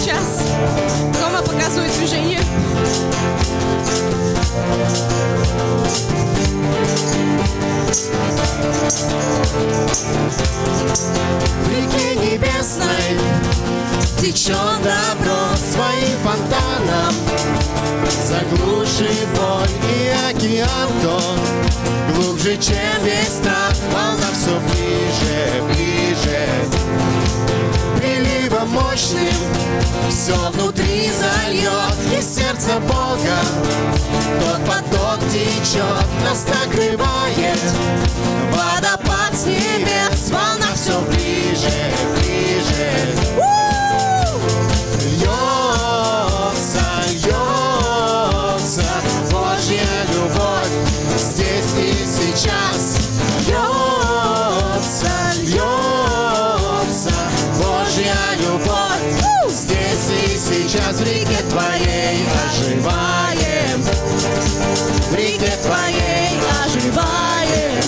сейчас. Дома показывает движение. В реке небесной течет добро своим фонтаном. Заглуши боль и океан тот Глубже, чем весь страх Все внутри зальет Из сердца Бога. Тот поток течет Нас накрывает сейчас В реке твоей оживаем. В реке твоей оживаем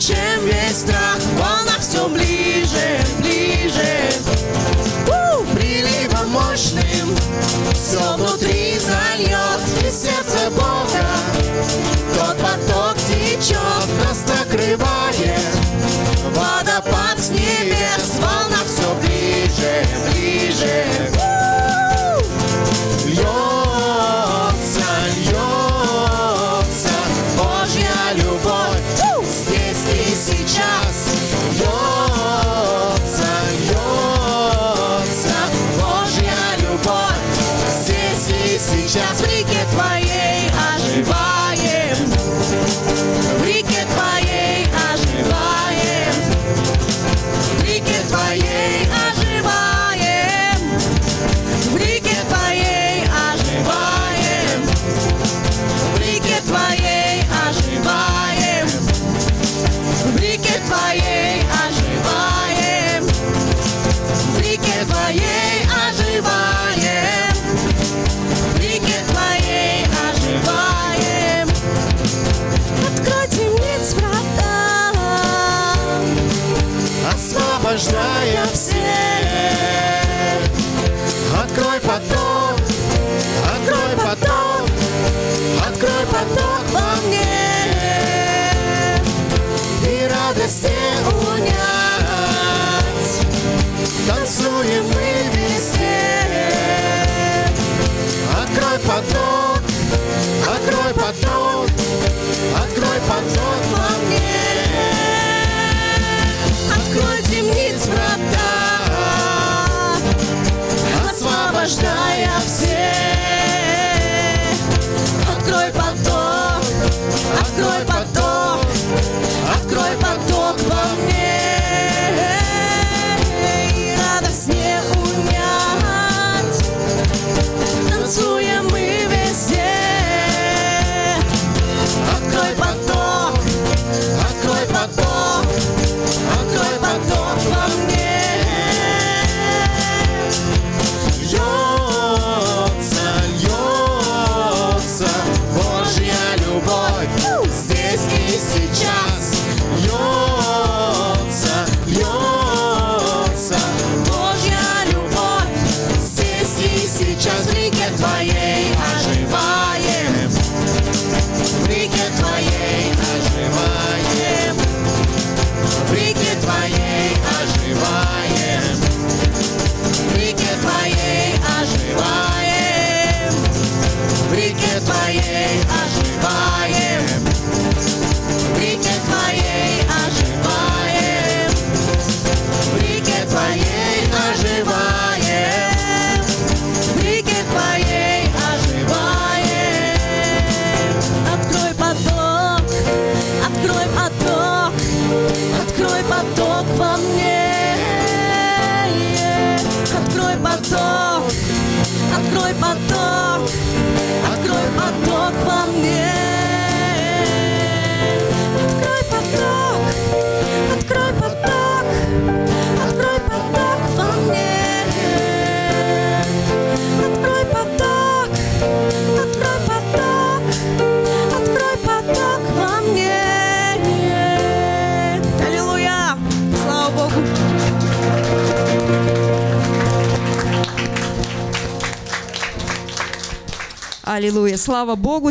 чем весь страх. Волна все ближе, ближе. Приливом мощным Все внутри зальет Из сердца Бога твоей оживаем. В реке твоей оживаем. В реке твоей оживаем. В реке твоей just me get by. Открой поток, открой поток во мне. Аллилуйя. Слава Богу.